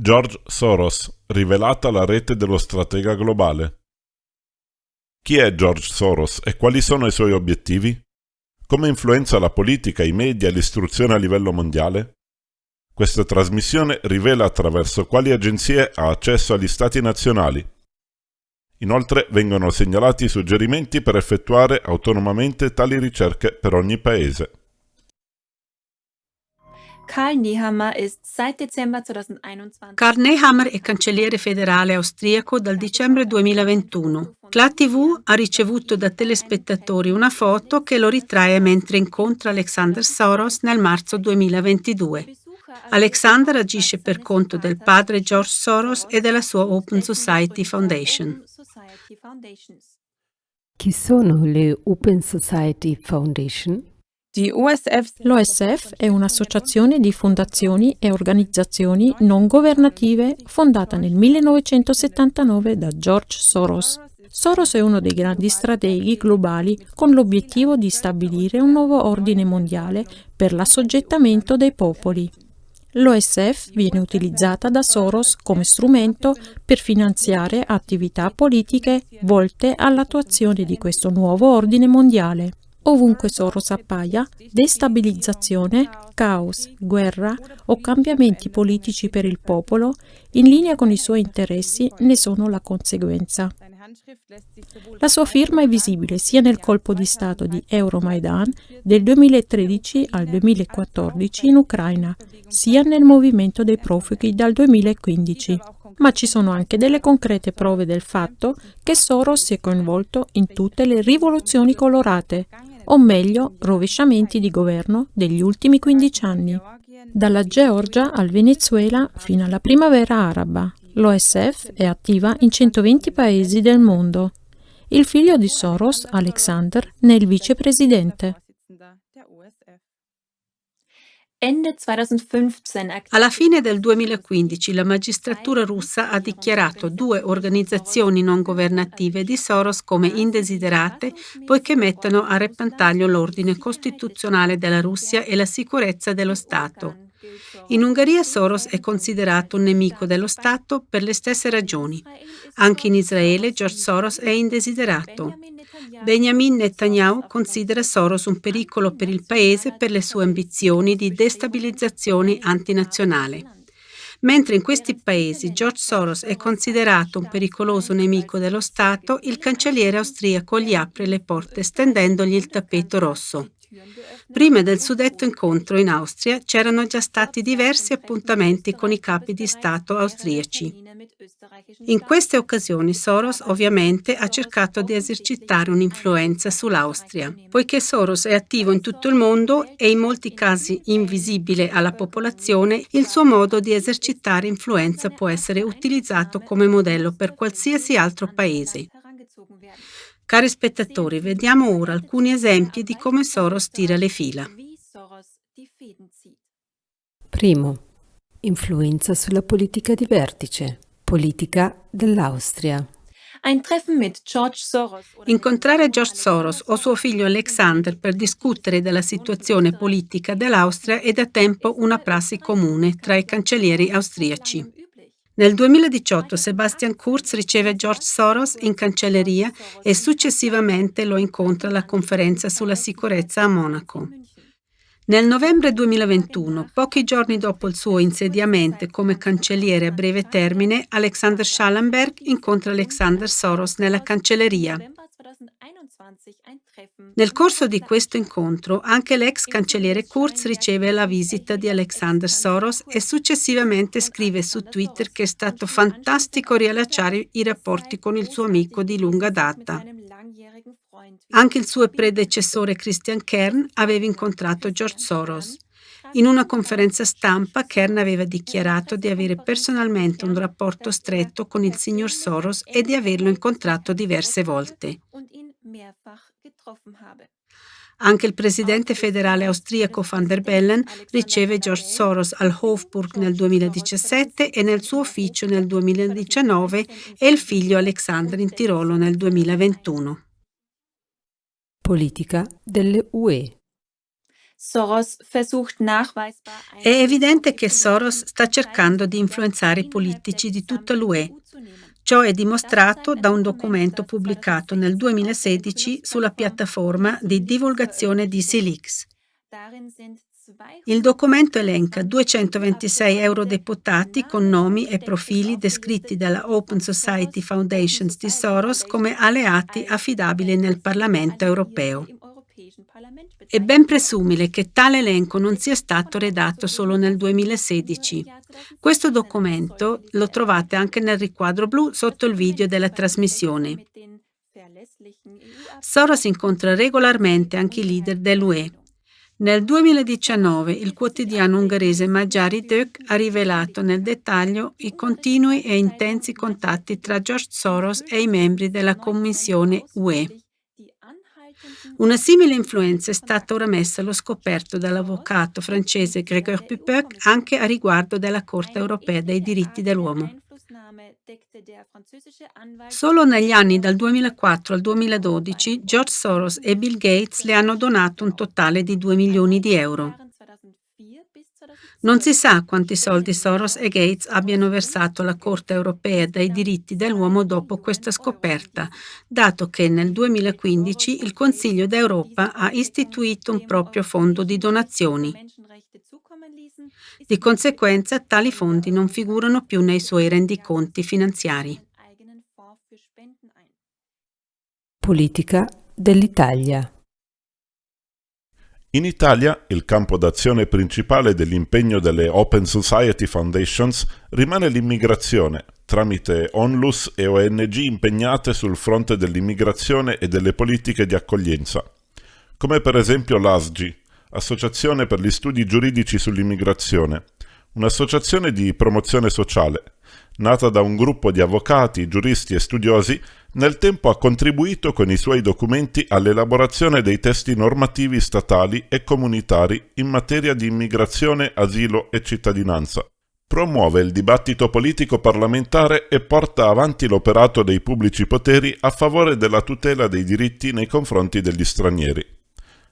George Soros, rivelata la rete dello stratega globale. Chi è George Soros e quali sono i suoi obiettivi? Come influenza la politica, i media e l'istruzione a livello mondiale? Questa trasmissione rivela attraverso quali agenzie ha accesso agli stati nazionali. Inoltre vengono segnalati suggerimenti per effettuare autonomamente tali ricerche per ogni paese. Karl Nehammer ist seit Dezember 2021 Karl Nehammer è cancelliere federale austriaco dal dicembre 2021. La TV ha ricevuto da telespettatori una foto che lo ritrae mentre incontra Alexander Soros nel marzo 2022. Alexander agisce per conto del padre George Soros e della sua Open Society Foundation. Chi sono le Open Society Foundation? L'OSF è un'associazione di fondazioni e organizzazioni non governative fondata nel 1979 da George Soros. Soros è uno dei grandi strateghi globali con l'obiettivo di stabilire un nuovo ordine mondiale per l'assoggettamento dei popoli. L'OSF viene utilizzata da Soros come strumento per finanziare attività politiche volte all'attuazione di questo nuovo ordine mondiale. Ovunque Soros appaia, destabilizzazione, caos, guerra o cambiamenti politici per il popolo, in linea con i suoi interessi, ne sono la conseguenza. La sua firma è visibile sia nel colpo di Stato di Euromaidan del 2013 al 2014 in Ucraina, sia nel movimento dei profughi dal 2015 ma ci sono anche delle concrete prove del fatto che Soros si è coinvolto in tutte le rivoluzioni colorate, o meglio rovesciamenti di governo degli ultimi 15 anni. Dalla Georgia al Venezuela fino alla primavera araba, l'OSF è attiva in 120 paesi del mondo. Il figlio di Soros, Alexander, ne è il vicepresidente. Alla fine del 2015 la magistratura russa ha dichiarato due organizzazioni non governative di Soros come indesiderate poiché mettono a repentaglio l'ordine costituzionale della Russia e la sicurezza dello Stato. In Ungheria Soros è considerato un nemico dello Stato per le stesse ragioni. Anche in Israele George Soros è indesiderato. Benjamin Netanyahu considera Soros un pericolo per il paese per le sue ambizioni di destabilizzazione antinazionale. Mentre in questi paesi George Soros è considerato un pericoloso nemico dello Stato, il cancelliere austriaco gli apre le porte stendendogli il tappeto rosso. Prima del suddetto incontro in Austria c'erano già stati diversi appuntamenti con i capi di Stato austriaci. In queste occasioni Soros ovviamente ha cercato di esercitare un'influenza sull'Austria. Poiché Soros è attivo in tutto il mondo e in molti casi invisibile alla popolazione, il suo modo di esercitare influenza può essere utilizzato come modello per qualsiasi altro paese. Cari spettatori, vediamo ora alcuni esempi di come Soros tira le fila. Primo. Influenza sulla politica di vertice. Politica dell'Austria. Incontrare George Soros o suo figlio Alexander per discutere della situazione politica dell'Austria è da tempo una prassi comune tra i cancellieri austriaci. Nel 2018 Sebastian Kurz riceve George Soros in cancelleria e successivamente lo incontra alla conferenza sulla sicurezza a Monaco. Nel novembre 2021, pochi giorni dopo il suo insediamento come cancelliere a breve termine, Alexander Schallenberg incontra Alexander Soros nella cancelleria. Nel corso di questo incontro anche l'ex cancelliere Kurz riceve la visita di Alexander Soros e successivamente scrive su Twitter che è stato fantastico riallacciare i rapporti con il suo amico di lunga data. Anche il suo predecessore Christian Kern aveva incontrato George Soros. In una conferenza stampa Kern aveva dichiarato di avere personalmente un rapporto stretto con il signor Soros e di averlo incontrato diverse volte. Anche il presidente federale austriaco van der Bellen riceve George Soros al Hofburg nel 2017 e nel suo ufficio nel 2019 e il figlio Alexander in Tirolo nel 2021. Politica delle UE. È evidente che Soros sta cercando di influenzare i politici di tutta l'UE. Ciò è dimostrato da un documento pubblicato nel 2016 sulla piattaforma di divulgazione di Silix. Il documento elenca 226 eurodeputati con nomi e profili descritti dalla Open Society Foundations di Soros come alleati affidabili nel Parlamento europeo. È ben presumibile che tale elenco non sia stato redatto solo nel 2016. Questo documento lo trovate anche nel riquadro blu sotto il video della trasmissione. Soros incontra regolarmente anche i leader dell'UE. Nel 2019 il quotidiano ungherese Magyari Dök ha rivelato nel dettaglio i continui e intensi contatti tra George Soros e i membri della Commissione UE. Una simile influenza è stata ora messa allo scoperto dall'avvocato francese Grégoire Pupec anche a riguardo della Corte europea dei diritti dell'uomo. Solo negli anni dal 2004 al 2012 George Soros e Bill Gates le hanno donato un totale di 2 milioni di euro. Non si sa quanti soldi Soros e Gates abbiano versato alla Corte europea dei diritti dell'uomo dopo questa scoperta, dato che nel 2015 il Consiglio d'Europa ha istituito un proprio fondo di donazioni. Di conseguenza tali fondi non figurano più nei suoi rendiconti finanziari. Politica dell'Italia in Italia il campo d'azione principale dell'impegno delle Open Society Foundations rimane l'immigrazione, tramite ONLUS e ONG impegnate sul fronte dell'immigrazione e delle politiche di accoglienza, come per esempio l'ASGI, Associazione per gli Studi Giuridici sull'Immigrazione, un'associazione di promozione sociale, nata da un gruppo di avvocati, giuristi e studiosi nel tempo ha contribuito con i suoi documenti all'elaborazione dei testi normativi statali e comunitari in materia di immigrazione, asilo e cittadinanza. Promuove il dibattito politico parlamentare e porta avanti l'operato dei pubblici poteri a favore della tutela dei diritti nei confronti degli stranieri.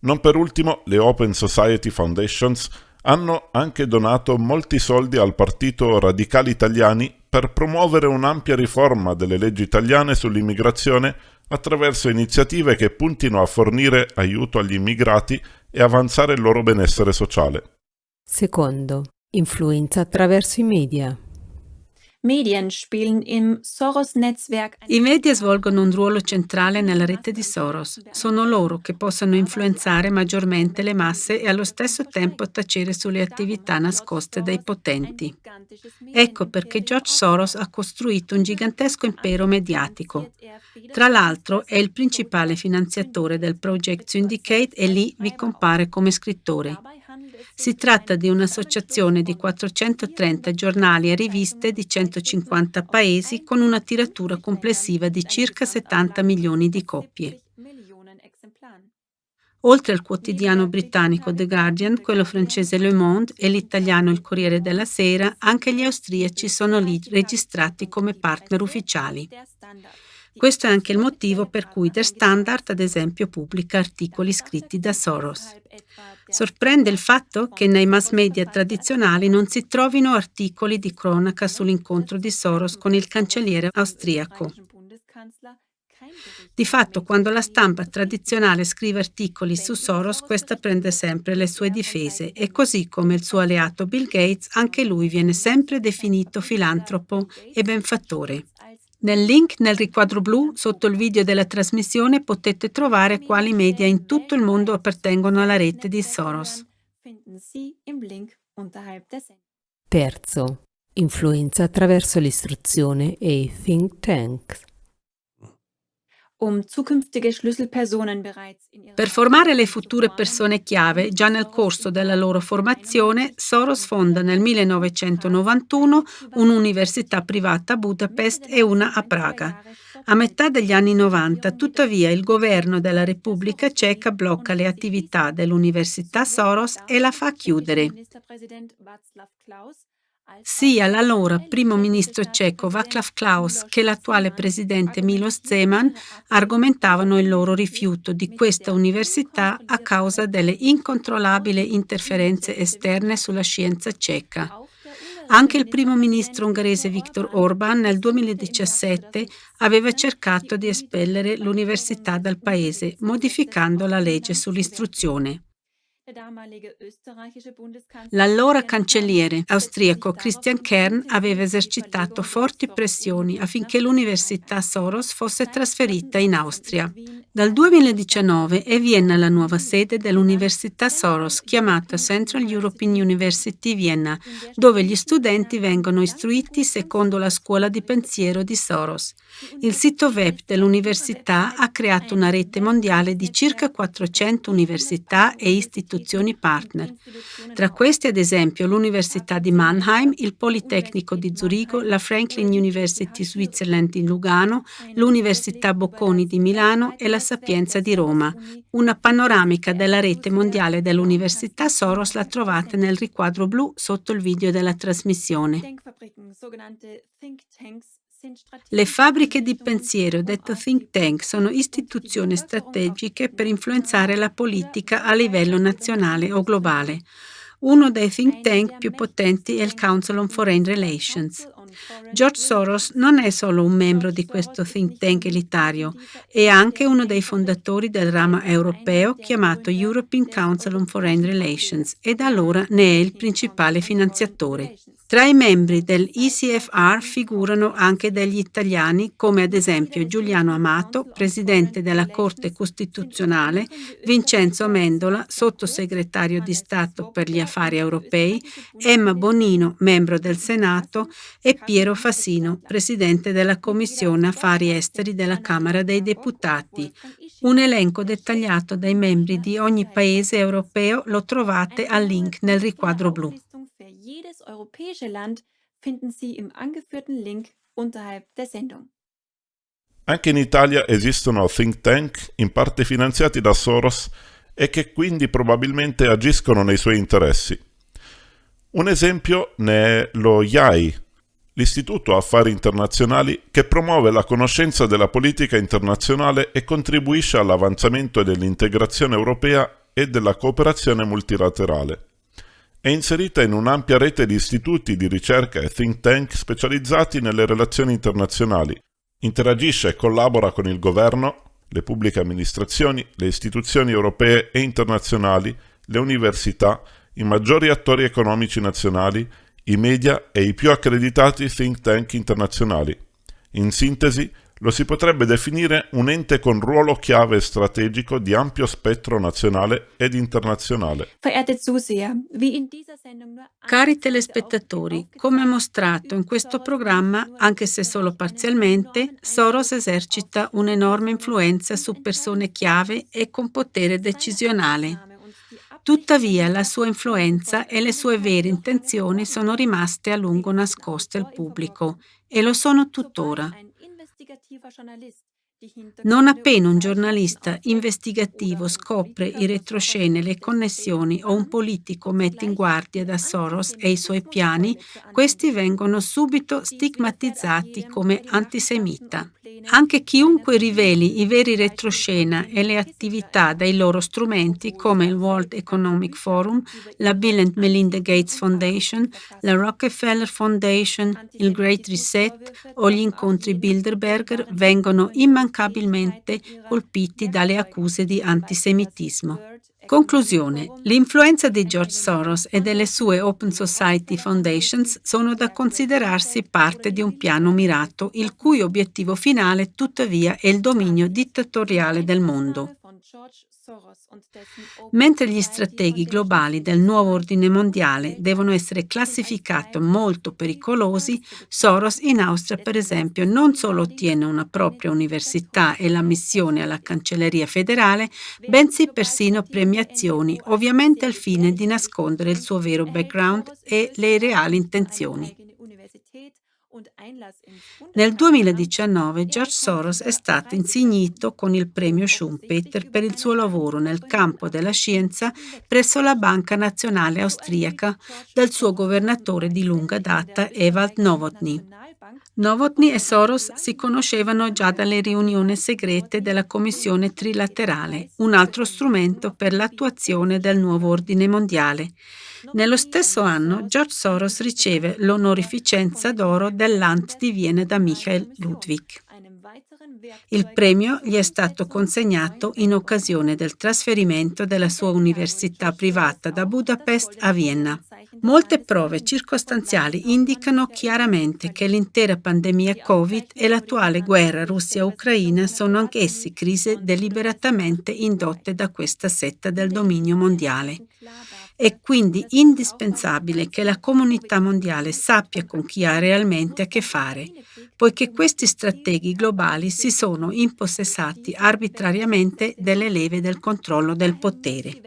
Non per ultimo, le Open Society Foundations hanno anche donato molti soldi al Partito Radicali Italiani per promuovere un'ampia riforma delle leggi italiane sull'immigrazione attraverso iniziative che puntino a fornire aiuto agli immigrati e avanzare il loro benessere sociale. Secondo, influenza attraverso i media. I media svolgono un ruolo centrale nella rete di Soros. Sono loro che possono influenzare maggiormente le masse e allo stesso tempo tacere sulle attività nascoste dai potenti. Ecco perché George Soros ha costruito un gigantesco impero mediatico. Tra l'altro è il principale finanziatore del Project Syndicate e lì vi compare come scrittore. Si tratta di un'associazione di 430 giornali e riviste di 150 paesi con una tiratura complessiva di circa 70 milioni di copie. Oltre al quotidiano britannico The Guardian, quello francese Le Monde e l'italiano Il Corriere della Sera, anche gli austriaci sono lì registrati come partner ufficiali. Questo è anche il motivo per cui Der Standard, ad esempio, pubblica articoli scritti da Soros. Sorprende il fatto che nei mass media tradizionali non si trovino articoli di cronaca sull'incontro di Soros con il cancelliere austriaco. Di fatto, quando la stampa tradizionale scrive articoli su Soros, questa prende sempre le sue difese e così come il suo alleato Bill Gates, anche lui viene sempre definito filantropo e benfattore. Nel link nel riquadro blu sotto il video della trasmissione potete trovare quali media in tutto il mondo appartengono alla rete di Soros. Terzo. Influenza attraverso l'istruzione e i think tanks. Um per formare le future persone chiave, già nel corso della loro formazione, Soros fonda nel 1991 un'università privata a Budapest e una a Praga. A metà degli anni 90, tuttavia, il governo della Repubblica Ceca blocca le attività dell'Università Soros e la fa chiudere. Sia l'allora primo ministro ceco Václav Klaus che l'attuale presidente Milos Zeman argomentavano il loro rifiuto di questa università a causa delle incontrollabili interferenze esterne sulla scienza ceca. Anche il primo ministro ungherese Viktor Orban nel 2017 aveva cercato di espellere l'università dal paese, modificando la legge sull'istruzione. L'allora cancelliere austriaco Christian Kern aveva esercitato forti pressioni affinché l'Università Soros fosse trasferita in Austria. Dal 2019 è Vienna la nuova sede dell'Università Soros, chiamata Central European University Vienna, dove gli studenti vengono istruiti secondo la scuola di pensiero di Soros. Il sito web dell'università ha creato una rete mondiale di circa 400 università e istituzioni istituzioni partner. Tra questi, ad esempio, l'Università di Mannheim, il Politecnico di Zurigo, la Franklin University Switzerland in Lugano, l'Università Bocconi di Milano e la Sapienza di Roma. Una panoramica della rete mondiale dell'Università Soros la trovate nel riquadro blu sotto il video della trasmissione. Le fabbriche di pensiero, detto think tank, sono istituzioni strategiche per influenzare la politica a livello nazionale o globale. Uno dei think tank più potenti è il Council on Foreign Relations. George Soros non è solo un membro di questo think tank elitario, è anche uno dei fondatori del ramo europeo chiamato European Council on Foreign Relations e da allora ne è il principale finanziatore. Tra i membri dell'ECFR figurano anche degli italiani come ad esempio Giuliano Amato, presidente della Corte Costituzionale, Vincenzo Amendola, sottosegretario di Stato per gli affari europei, Emma Bonino, membro del Senato e Piero Fassino, presidente della Commissione Affari Esteri della Camera dei Deputati. Un elenco dettagliato dai membri di ogni paese europeo lo trovate al link nel riquadro blu jedes europäische Land finden Sie im angeführten Link unterhalb der Sendung. Anche in Italia esistono think tank in parte finanziati da Soros e che quindi probabilmente agiscono nei suoi interessi. Un esempio ne è lo IAI, l'Istituto Affari Internazionali che promuove la conoscenza della politica internazionale e contribuisce all'avanzamento dell'integrazione europea e della cooperazione multilaterale. È inserita in un'ampia rete di istituti di ricerca e think tank specializzati nelle relazioni internazionali. Interagisce e collabora con il governo, le pubbliche amministrazioni, le istituzioni europee e internazionali, le università, i maggiori attori economici nazionali, i media e i più accreditati think tank internazionali. In sintesi, lo si potrebbe definire un ente con ruolo chiave strategico di ampio spettro nazionale ed internazionale. Cari telespettatori, come mostrato in questo programma, anche se solo parzialmente, Soros esercita un'enorme influenza su persone chiave e con potere decisionale. Tuttavia la sua influenza e le sue vere intenzioni sono rimaste a lungo nascoste al pubblico e lo sono tuttora. investigativer Journalist. Non appena un giornalista investigativo scopre i retroscene, le connessioni o un politico mette in guardia da Soros e i suoi piani, questi vengono subito stigmatizzati come antisemita. Anche chiunque riveli i veri retroscena e le attività dei loro strumenti come il World Economic Forum, la Bill and Melinda Gates Foundation, la Rockefeller Foundation, il Great Reset o gli incontri Bilderberger vengono immancabilmente colpiti dalle accuse di antisemitismo. Conclusione. L'influenza di George Soros e delle sue Open Society Foundations sono da considerarsi parte di un piano mirato, il cui obiettivo finale tuttavia è il dominio dittatoriale del mondo. Mentre gli strateghi globali del nuovo ordine mondiale devono essere classificati molto pericolosi, Soros in Austria, per esempio, non solo ottiene una propria università e la missione alla Cancelleria federale, bensì persino premiazioni, ovviamente al fine di nascondere il suo vero background e le reali intenzioni. Nel 2019 George Soros è stato insignito con il premio Schumpeter per il suo lavoro nel campo della scienza presso la Banca Nazionale Austriaca dal suo governatore di lunga data Ewald Nowotny. Novotny e Soros si conoscevano già dalle riunioni segrete della Commissione Trilaterale, un altro strumento per l'attuazione del nuovo ordine mondiale. Nello stesso anno George Soros riceve l'onorificenza d'oro dell'Ant di Viene da Michael Ludwig. Il premio gli è stato consegnato in occasione del trasferimento della sua università privata da Budapest a Vienna. Molte prove circostanziali indicano chiaramente che l'intera pandemia Covid e l'attuale guerra Russia-Ucraina sono anch'essi crisi deliberatamente indotte da questa setta del dominio mondiale. È quindi indispensabile che la comunità mondiale sappia con chi ha realmente a che fare, poiché questi strateghi globali si sono impossessati arbitrariamente delle leve del controllo del potere.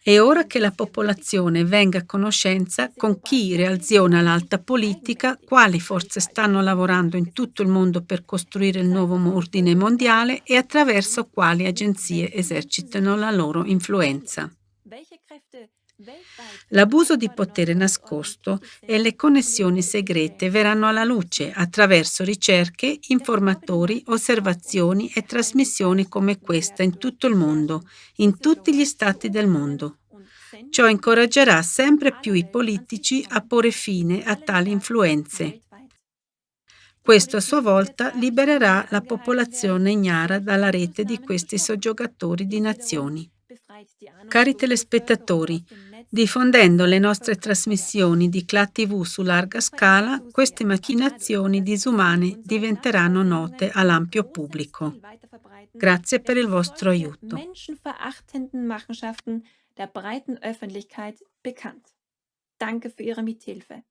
È ora che la popolazione venga a conoscenza con chi reaziona l'alta politica, quali forze stanno lavorando in tutto il mondo per costruire il nuovo ordine mondiale e attraverso quali agenzie esercitano la loro influenza. L'abuso di potere nascosto e le connessioni segrete verranno alla luce attraverso ricerche, informatori, osservazioni e trasmissioni come questa in tutto il mondo, in tutti gli stati del mondo. Ciò incoraggerà sempre più i politici a porre fine a tali influenze. Questo a sua volta libererà la popolazione ignara dalla rete di questi soggiogatori di nazioni. Cari telespettatori, diffondendo le nostre trasmissioni di CLA TV su larga scala, queste macchinazioni disumane diventeranno note all'ampio pubblico. Grazie per il vostro aiuto. der breiten Öffentlichkeit bekannt. Danke für Ihre Mithilfe.